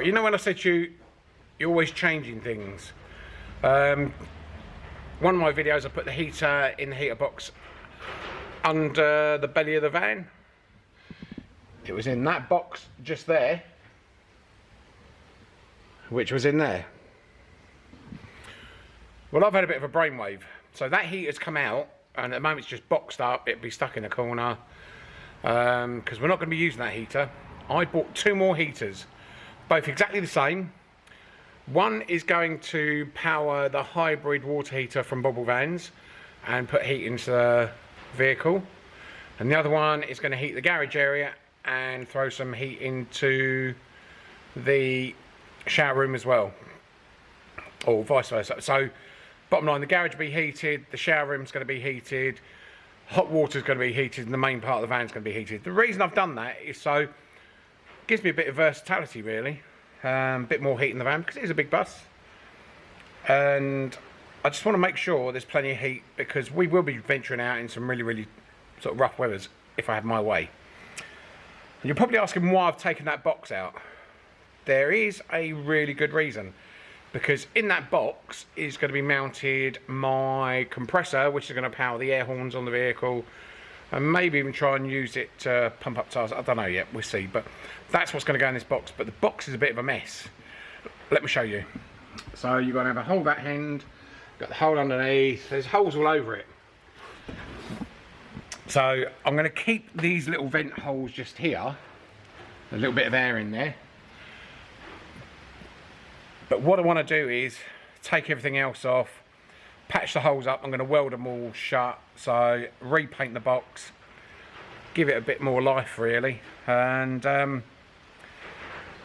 Right, you know when I said to you, you're always changing things. Um, one of my videos, I put the heater in the heater box under the belly of the van. It was in that box just there, which was in there. Well, I've had a bit of a brainwave. So that heater's come out, and at the moment it's just boxed up. It'd be stuck in a corner because um, we're not going to be using that heater. I bought two more heaters, both exactly the same. One is going to power the hybrid water heater from Bubblevans and put heat into the vehicle. And the other one is going to heat the garage area and throw some heat into the shower room as well. Or vice versa. So bottom line, the garage will be heated, the shower room's going to be heated, hot water's going to be heated, and the main part of the van's going to be heated. The reason I've done that is so, gives me a bit of versatility really. Um, a bit more heat in the van because it is a big bus. And I just want to make sure there's plenty of heat because we will be venturing out in some really, really sort of rough weathers if I have my way. And you're probably asking why I've taken that box out. There is a really good reason because in that box is going to be mounted my compressor which is going to power the air horns on the vehicle and maybe even try and use it to pump up tires. I don't know yet, we'll see. But that's what's going to go in this box. But the box is a bit of a mess. Let me show you. So you're going to have a hole that end, got the hole underneath, there's holes all over it. So I'm going to keep these little vent holes just here, a little bit of air in there. But what I want to do is take everything else off, patch the holes up. I'm going to weld them all shut. So repaint the box, give it a bit more life really. And um,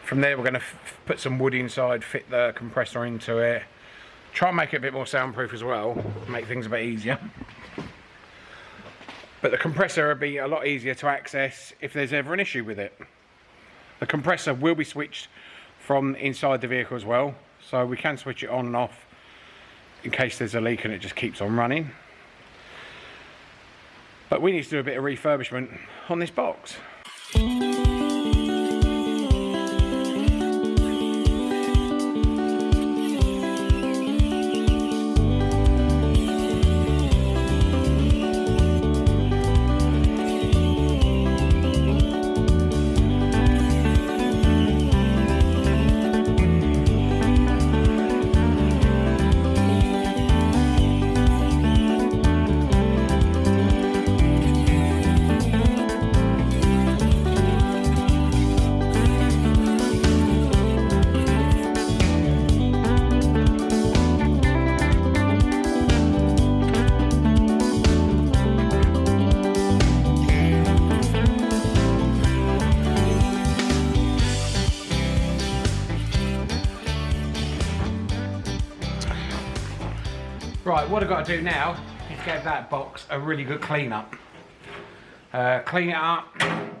from there we're going to put some wood inside, fit the compressor into it. Try and make it a bit more soundproof as well, make things a bit easier. But the compressor will be a lot easier to access if there's ever an issue with it. The compressor will be switched from inside the vehicle as well, so we can switch it on and off in case there's a leak and it just keeps on running. But we need to do a bit of refurbishment on this box. What I've got to do now is give that box a really good clean up. Uh, clean it up. I'm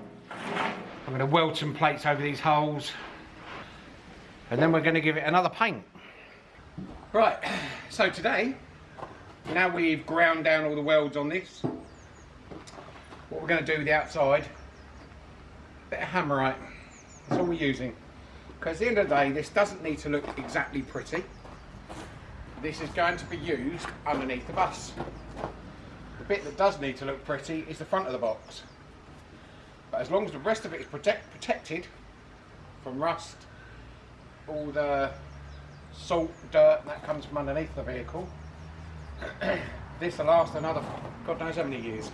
going to weld some plates over these holes. And then we're going to give it another paint. Right, so today, now we've ground down all the welds on this, what we're going to do with the outside, bit of hammerite. That's all we're using. Because at the end of the day, this doesn't need to look exactly pretty this is going to be used underneath the bus. The bit that does need to look pretty is the front of the box. But as long as the rest of it is protect, protected from rust, all the salt, dirt that comes from underneath the vehicle, this will last another God knows how many years.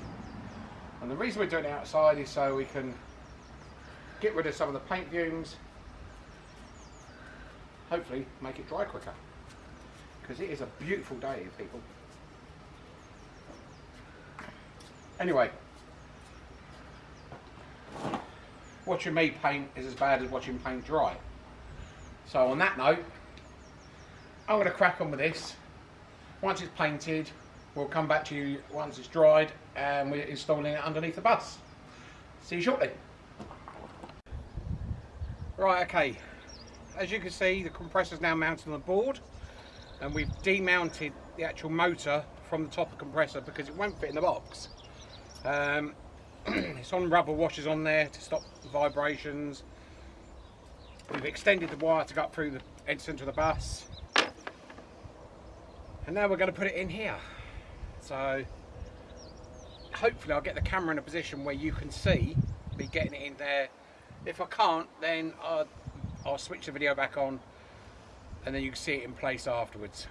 And the reason we're doing it outside is so we can get rid of some of the paint fumes, hopefully make it dry quicker because it is a beautiful day, people. Anyway, watching me paint is as bad as watching paint dry. So on that note, I'm going to crack on with this. Once it's painted, we'll come back to you once it's dried and we're installing it underneath the bus. See you shortly. Right, okay. As you can see, the compressor's now mounted on the board and we've demounted the actual motor from the top of the compressor because it won't fit in the box. Um, it's on rubber washers on there to stop vibrations. We've extended the wire to go up through the end center of the bus. And now we're going to put it in here. So hopefully I'll get the camera in a position where you can see me getting it in there. If I can't, then I'll, I'll switch the video back on and then you can see it in place afterwards.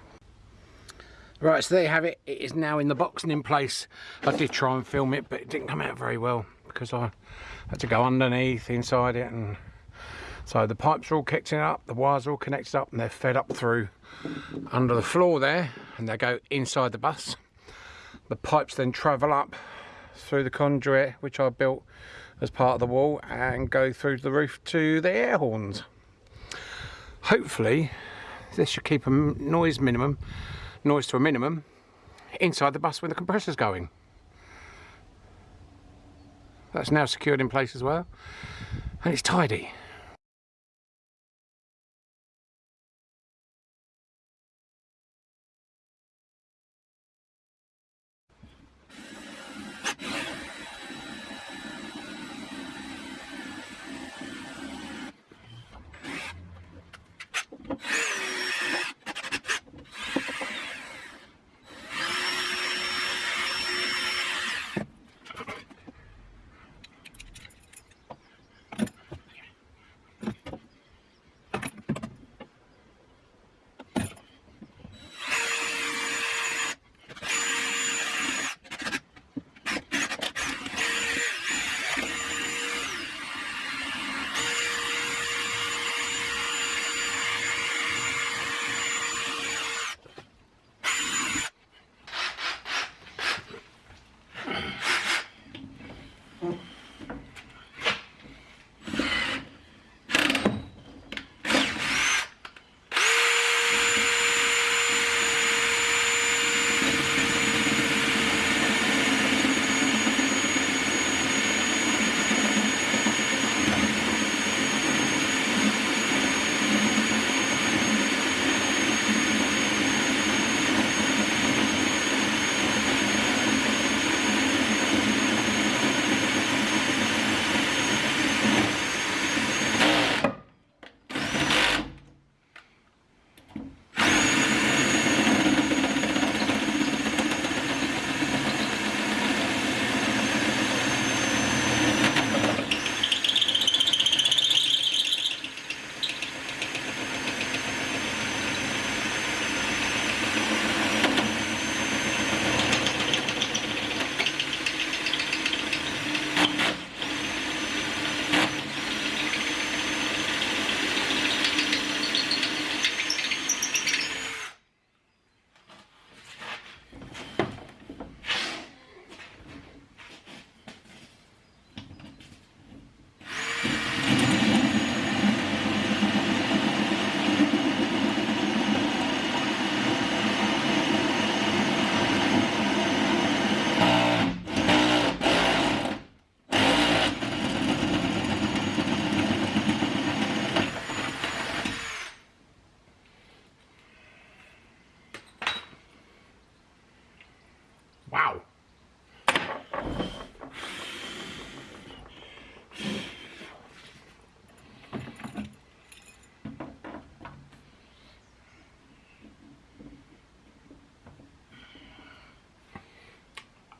Right, so there you have it. It is now in the box and in place. I did try and film it, but it didn't come out very well because I had to go underneath inside it. and So the pipes are all connected up, the wires are all connected up and they're fed up through under the floor there and they go inside the bus. The pipes then travel up through the conduit, which I built as part of the wall and go through the roof to the air horns. Hopefully this should keep a noise minimum noise to a minimum inside the bus when the compressor's going. That's now secured in place as well and it's tidy.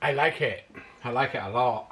I like it. I like it a lot.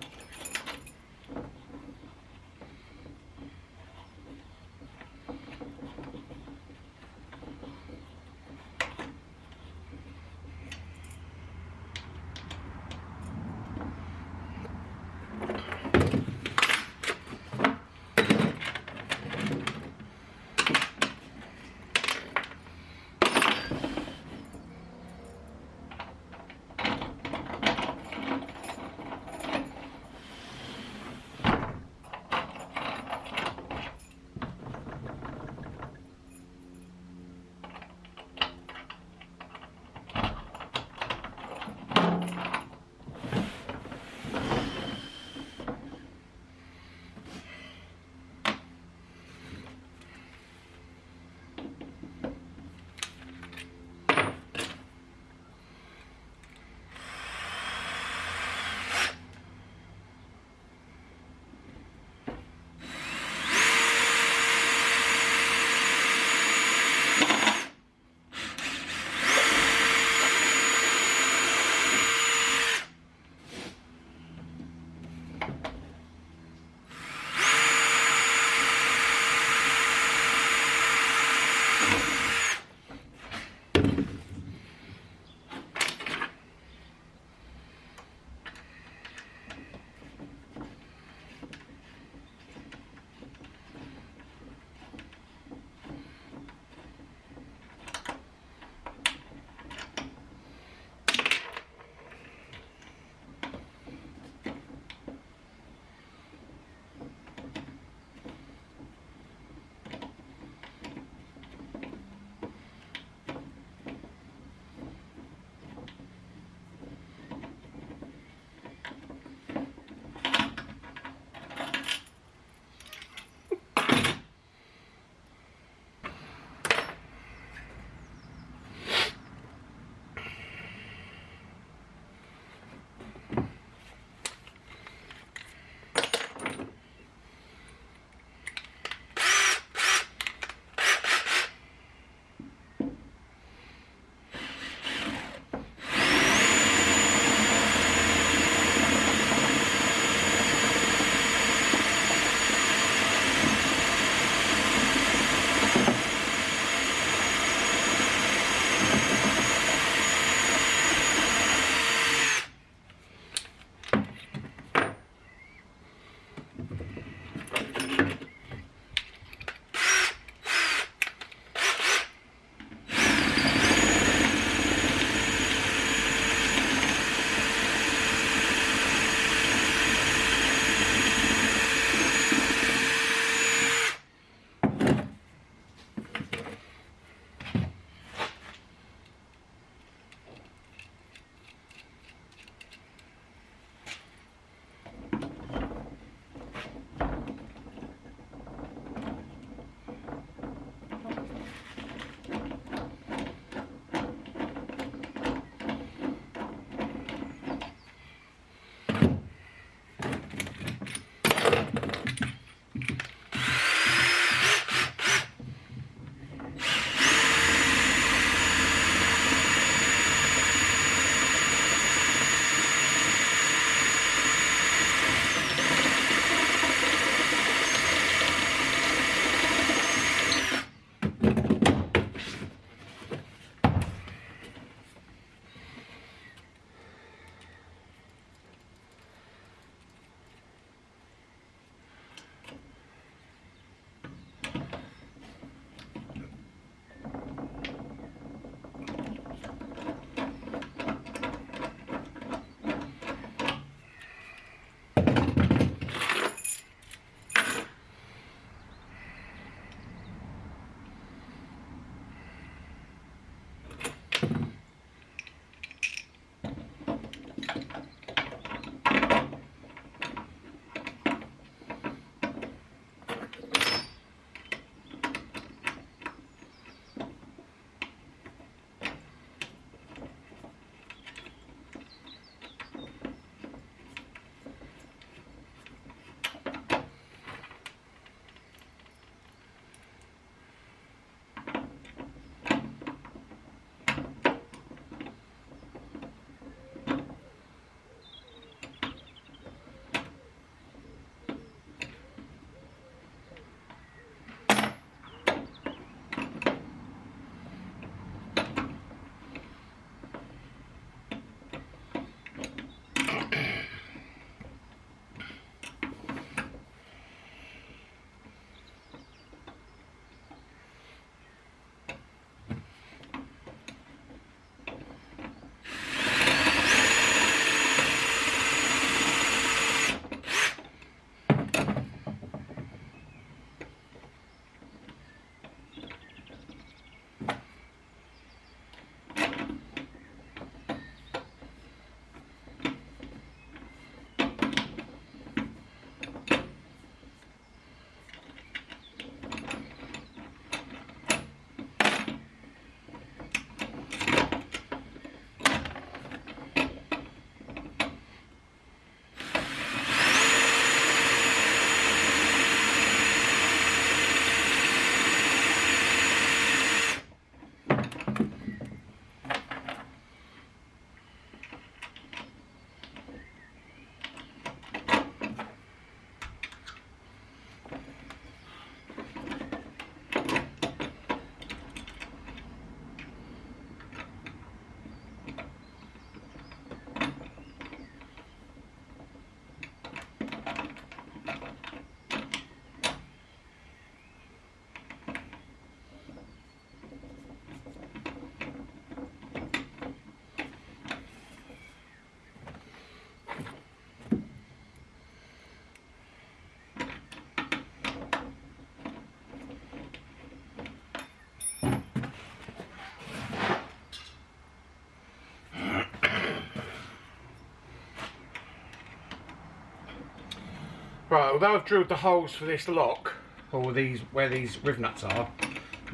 Right, although I've drilled the holes for this lock, or these where these riv nuts are,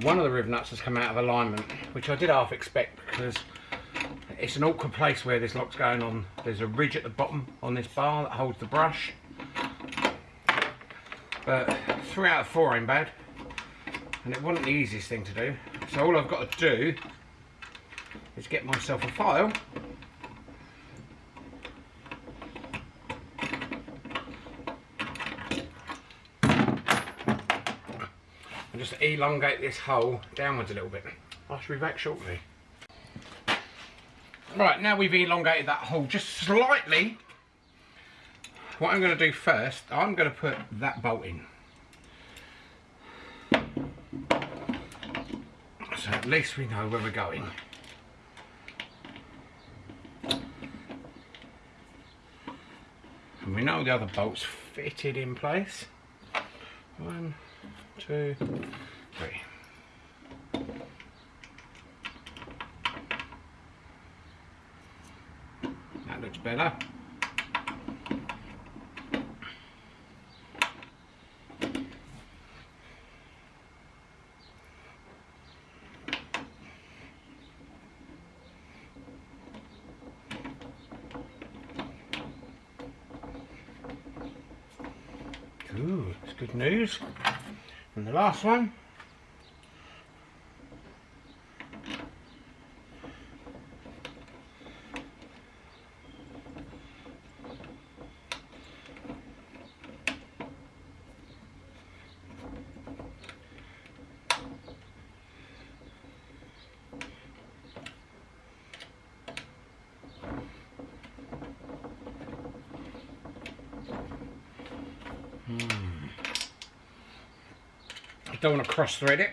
one of the riv nuts has come out of alignment, which I did half expect because it's an awkward place where this lock's going on. There's a ridge at the bottom on this bar that holds the brush. But three out of four ain't bad. And it wasn't the easiest thing to do. So all I've got to do is get myself a file and just elongate this hole downwards a little bit. I shall be back shortly. Right, now we've elongated that hole just slightly. What I'm going to do first, I'm going to put that bolt in. So at least we know where we're going. And we know the other bolts fitted in place. One, two, three. That looks better. Ooh, it's good news. And the last one. Don't want to cross thread it.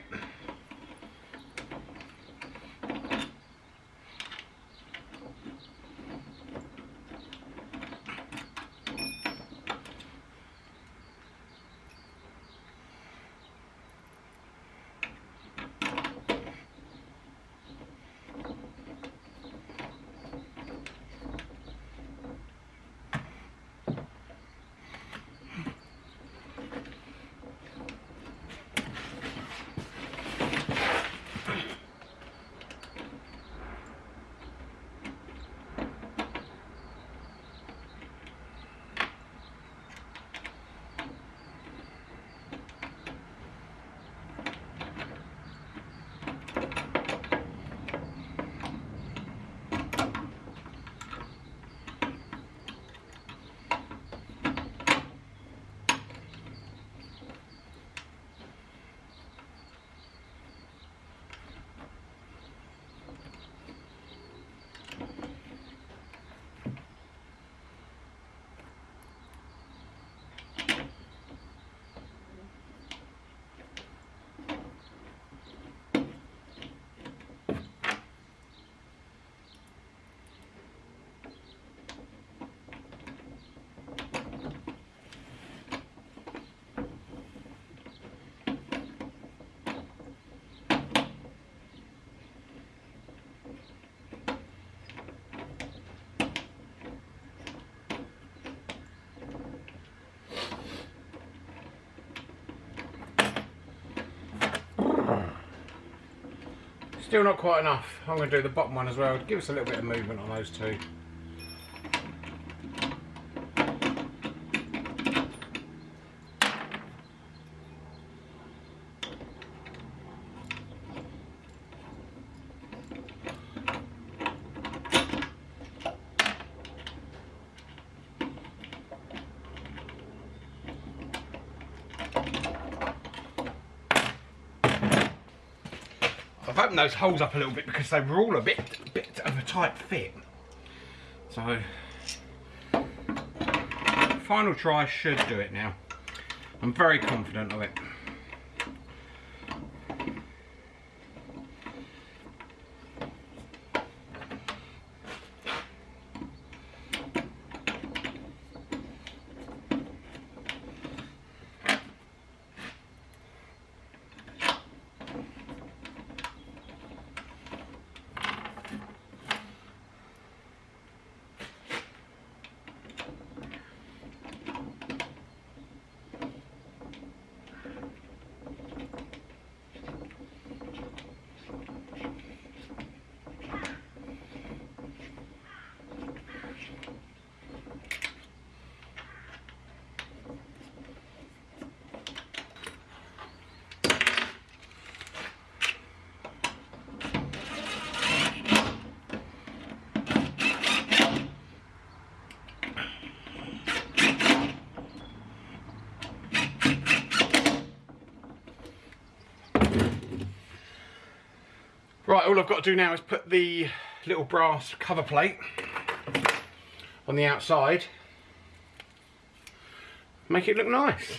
Still not quite enough. I'm going to do the bottom one as well. Give us a little bit of movement on those two. I've opened those holes up a little bit because they were all a bit, bit of a tight fit. So, final try should do it now. I'm very confident of it. Right, all I've got to do now is put the little brass cover plate on the outside. Make it look nice.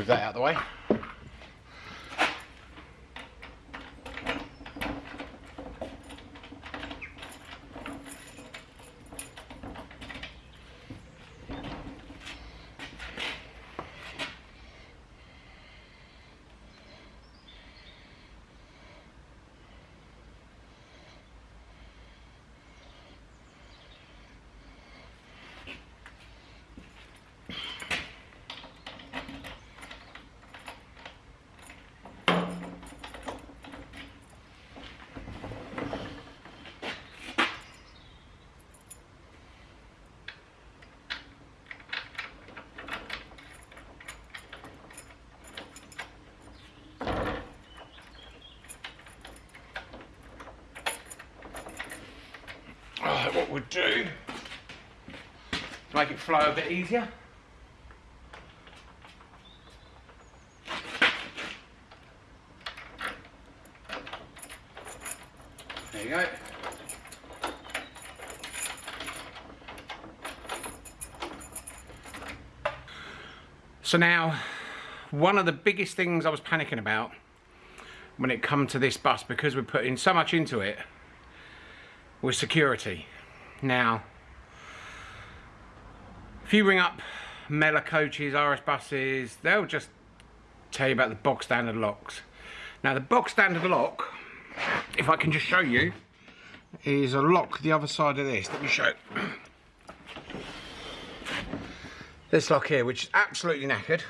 Move that out of the way. What we'll do to make it flow a bit easier. There you go. So now, one of the biggest things I was panicking about when it come to this bus, because we're putting so much into it, was security. Now, if you ring up Mellor coaches, RS buses, they'll just tell you about the box standard locks. Now the box standard lock, if I can just show you, is a lock the other side of this. Let me show. This lock here, which is absolutely knackered.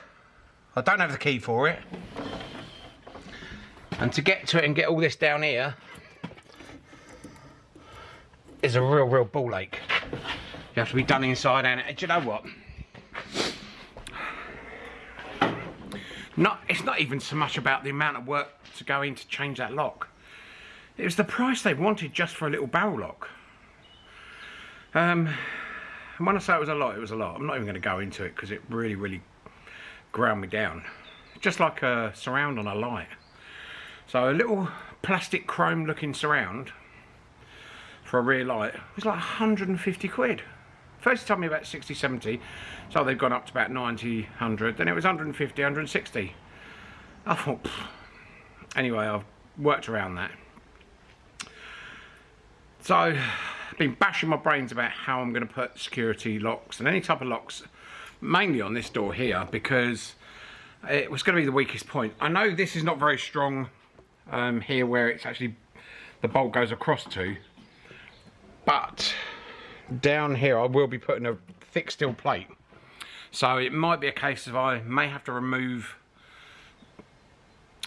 I don't have the key for it. And to get to it and get all this down here, is a real, real ball ache. You have to be done inside and do you know what? Not, it's not even so much about the amount of work to go in to change that lock. It was the price they wanted just for a little barrel lock. Um, and when I say it was a lot, it was a lot. I'm not even going to go into it because it really, really ground me down. Just like a surround on a light. So a little plastic chrome looking surround for a rear light was like 150 quid. First told me about 60, 70, so they've gone up to about 90, 100, then it was 150, 160. I thought, Pfft. anyway, I've worked around that. So, I've been bashing my brains about how I'm going to put security locks and any type of locks, mainly on this door here, because it was going to be the weakest point. I know this is not very strong um, here where it's actually, the bolt goes across to, but down here I will be putting a thick steel plate. So it might be a case of I may have to remove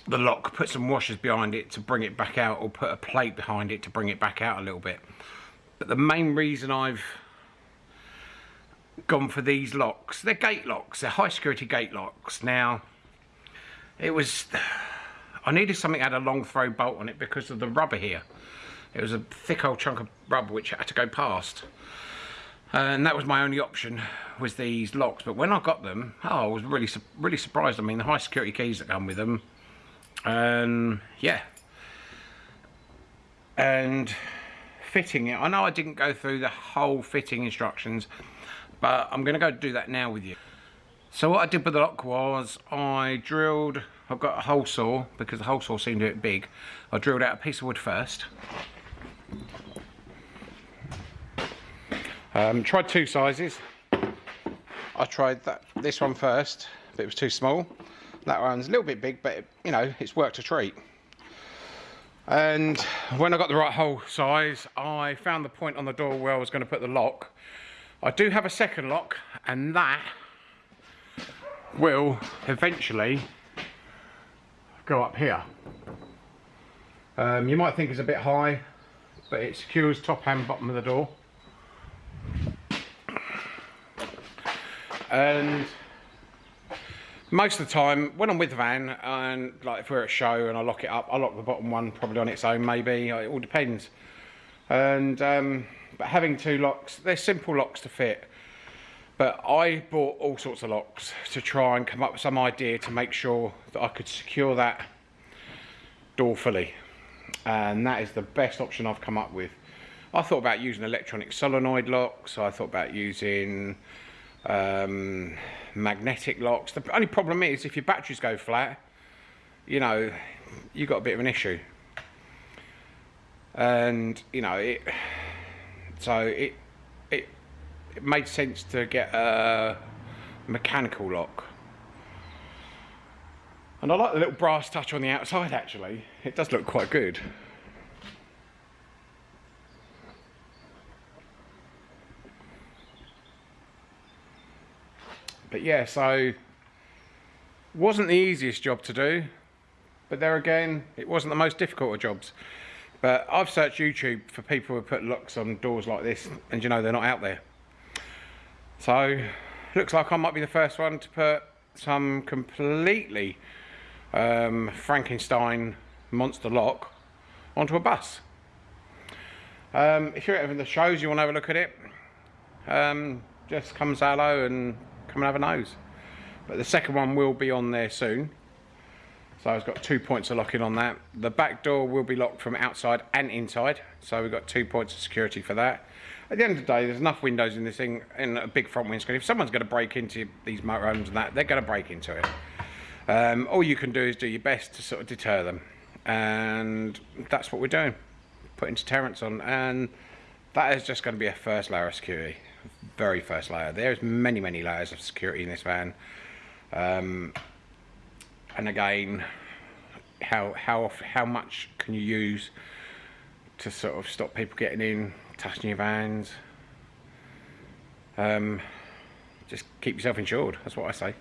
the lock put some washers behind it to bring it back out or put a plate behind it to bring it back out a little bit. But the main reason I've gone for these locks they're gate locks they're high security gate locks. Now it was I needed something that had a long throw bolt on it because of the rubber here it was a thick old chunk of rubber which had to go past. And that was my only option, was these locks. But when I got them, oh, I was really, really surprised. I mean, the high security keys that come with them. And yeah. And fitting it. I know I didn't go through the whole fitting instructions, but I'm going to go do that now with you. So what I did with the lock was I drilled, I've got a hole saw because the hole saw seemed a bit big. I drilled out a piece of wood first um, tried two sizes. I tried that this one first, but it was too small. That one's a little bit big, but it, you know, it's worked a treat. And when I got the right hole size, I found the point on the door where I was going to put the lock. I do have a second lock and that will eventually go up here. Um, you might think it's a bit high, but it secures top and bottom of the door. And most of the time, when I'm with the van, and like if we're at a show and I lock it up, I lock the bottom one probably on its own, maybe. It all depends. And um, but having two locks, they're simple locks to fit. But I bought all sorts of locks to try and come up with some idea to make sure that I could secure that door fully. And that is the best option I've come up with. I thought about using electronic solenoid locks. I thought about using um, magnetic locks. The only problem is if your batteries go flat, you know, you've got a bit of an issue. And, you know, it, so it, it, it made sense to get a mechanical lock. And I like the little brass touch on the outside actually. It does look quite good. But yeah, so wasn't the easiest job to do, but there again, it wasn't the most difficult of jobs. But I've searched YouTube for people who put locks on doors like this, and you know they're not out there. So, looks like I might be the first one to put some completely um, Frankenstein monster lock onto a bus. Um, if you're at the shows, you want to have a look at it, um, just come say hello and come and have a nose. But the second one will be on there soon. So it's got two points of locking on that. The back door will be locked from outside and inside. So we've got two points of security for that. At the end of the day, there's enough windows in this thing and a big front windscreen. If someone's going to break into these motorhomes and that, they're going to break into it. Um, all you can do is do your best to sort of deter them. And that's what we're doing. Putting deterrents on. And that is just going to be a first layer of security very first layer. There's many, many layers of security in this van. Um, and again, how how how much can you use to sort of stop people getting in, touching your vans? Um, just keep yourself insured. That's what I say.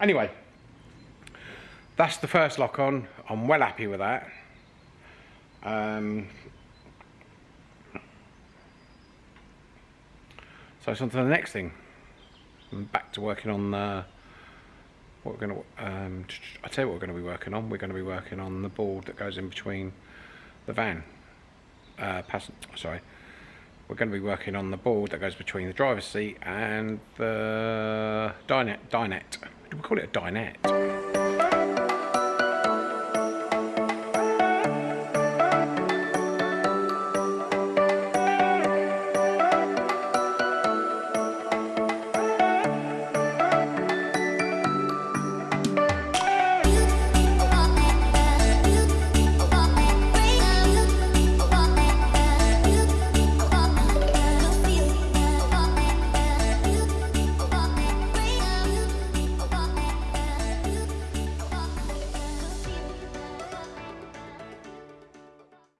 Anyway, that's the first lock on. I'm well happy with that. Um, So it's on to the next thing. I'm back to working on uh, what we're going to. Um, I tell you what we're going to be working on. We're going to be working on the board that goes in between the van. Uh, sorry. We're going to be working on the board that goes between the driver's seat and the dinette. dinette. Do we call it a dinette?